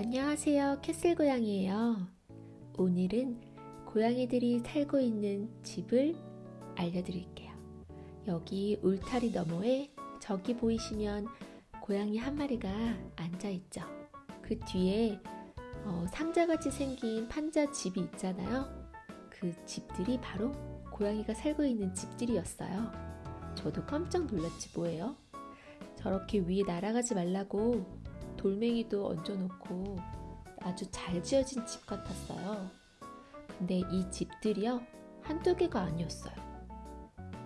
안녕하세요. 캐슬 고양이에요. 오늘은 고양이들이 살고 있는 집을 알려드릴게요. 여기 울타리 너머에 저기 보이시면 고양이 한 마리가 앉아있죠. 그 뒤에 어, 상자같이 생긴 판자 집이 있잖아요. 그 집들이 바로 고양이가 살고 있는 집들이었어요. 저도 깜짝 놀랐지 뭐예요? 저렇게 위에 날아가지 말라고 돌멩이도 얹어놓고 아주 잘 지어진 집 같았어요. 근데 이 집들이요 한두 개가 아니었어요.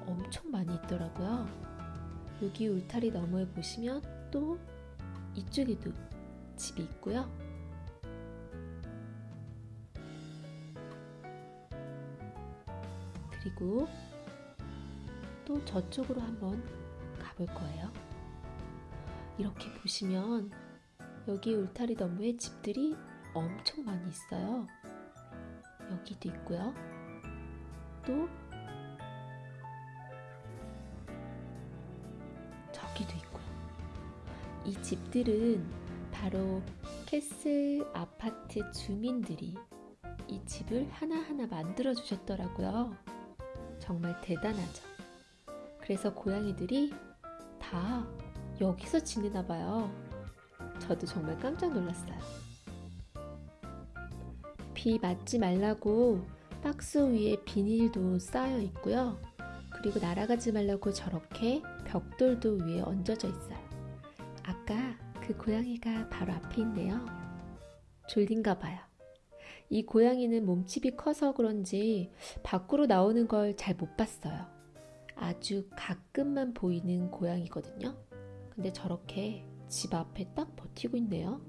엄청 많이 있더라고요. 여기 울타리 너머에 보시면 또 이쪽에도 집이 있고요. 그리고 또 저쪽으로 한번 가볼 거예요. 이렇게 보시면 여기 울타리 너머에 집들이 엄청 많이 있어요. 여기도 있고요. 또 저기도 있고요. 이 집들은 바로 캐슬 아파트 주민들이 이 집을 하나하나 만들어 주셨더라고요. 정말 대단하죠. 그래서 고양이들이 다 여기서 지내나 봐요. 저도 정말 깜짝 놀랐어요. 비 맞지 말라고 박스 위에 비닐도 쌓여 있고요. 그리고 날아가지 말라고 저렇게 벽돌도 위에 얹어져 있어요. 아까 그 고양이가 바로 앞에 있네요. 졸린가 봐요. 이 고양이는 몸집이 커서 그런지 밖으로 나오는 걸 잘 못 봤어요. 아주 가끔만 보이는 고양이거든요. 근데 저렇게 집 앞에 딱 버티고 있네요.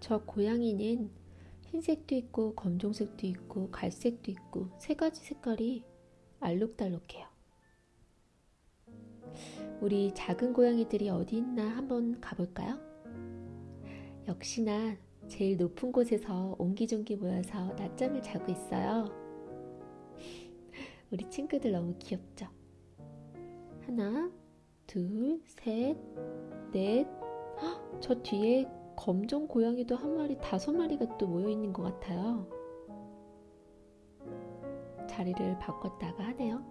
저 고양이는 흰색도 있고 검정색도 있고 갈색도 있고 세 가지 색깔이 알록달록해요. 우리 작은 고양이들이 어디 있나 한번 가볼까요? 역시나 제일 높은 곳에서 옹기종기 모여서 낮잠을 자고 있어요. 우리 친구들 너무 귀엽죠? 하나, 둘, 셋, 넷. 헉, 저 뒤에 검정 고양이도 한 마리, 다섯 마리가 또 모여 있는 것 같아요. 자리를 바꿨다가 하네요.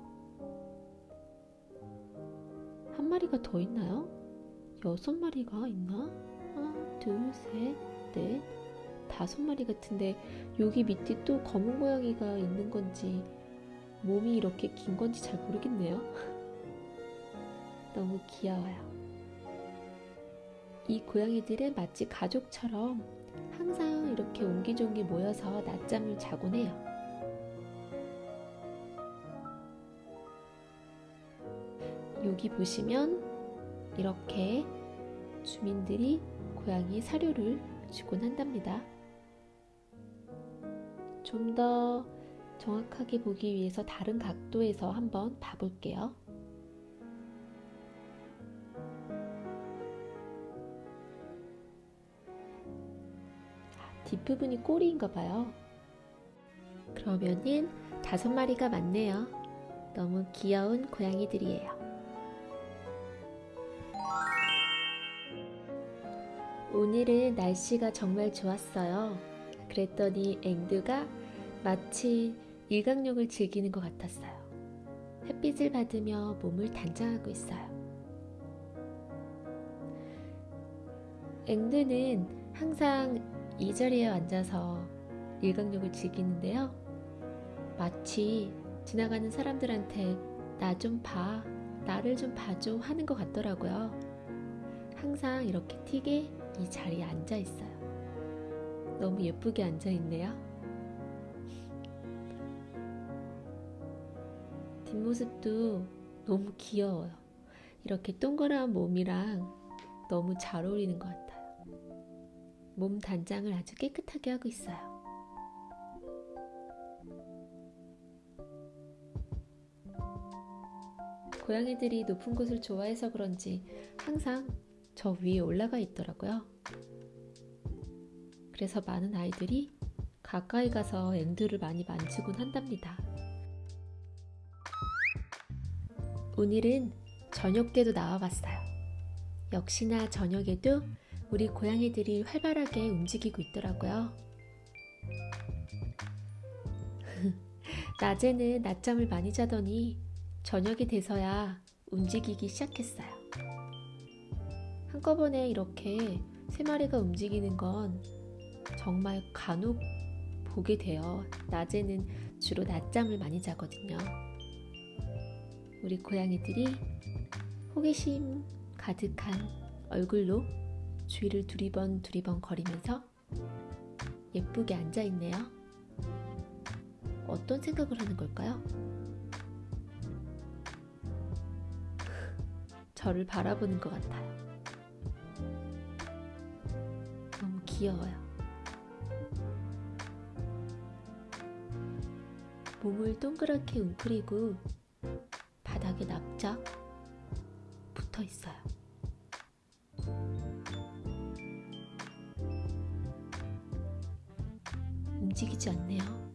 한 마리가 더 있나요? 여섯 마리가 있나? 하나, 둘, 셋, 넷, 다섯 마리 같은데 여기 밑에 또 검은 고양이가 있는 건지 몸이 이렇게 긴 건지 잘 모르겠네요. 너무 귀여워요. 이 고양이들은 마치 가족처럼 항상 이렇게 옹기종기 모여서 낮잠을 자곤 해요. 여기 보시면 이렇게 주민들이 고양이 사료를 주곤 한답니다. 좀 더 정확하게 보기 위해서 다른 각도에서 한번 봐볼게요. 뒷부분이 꼬리인가 봐요. 그러면은 다섯 마리가 많네요. 너무 귀여운 고양이들이에요. 오늘은 날씨가 정말 좋았어요. 그랬더니 앵두가 마치 일광욕을 즐기는 것 같았어요. 햇빛을 받으며 몸을 단장하고 있어요. 앵두는 항상 이 자리에 앉아서 일광욕을 즐기는데요. 마치 지나가는 사람들한테 나 좀 봐, 나를 좀 봐줘 하는 것 같더라고요. 항상 이렇게 틱에 이 자리에 앉아 있어요. 너무 예쁘게 앉아 있네요. 뒷모습도 너무 귀여워요. 이렇게 동그란 몸이랑 너무 잘 어울리는 것 같아요. 몸 단장을 아주 깨끗하게 하고 있어요. 고양이들이 높은 곳을 좋아해서 그런지 항상 저 위에 올라가 있더라고요. 그래서 많은 아이들이 가까이 가서 앵두를 많이 만지곤 한답니다. 오늘은 저녁 때도 나와봤어요. 역시나 저녁에도 우리 고양이들이 활발하게 움직이고 있더라고요. 낮에는 낮잠을 많이 자더니 저녁이 돼서야 움직이기 시작했어요. 한꺼번에 이렇게 세 마리가 움직이는 건 정말 간혹 보게 돼요. 낮에는 주로 낮잠을 많이 자거든요. 우리 고양이들이 호기심 가득한 얼굴로 주위를 두리번 두리번 거리면서 예쁘게 앉아 있네요. 어떤 생각을 하는 걸까요? 저를 바라보는 것 같아요. 너무 귀여워요. 몸을 동그랗게 웅크리고 바닥에 납작 붙어 있어요. 움직이지 않네요.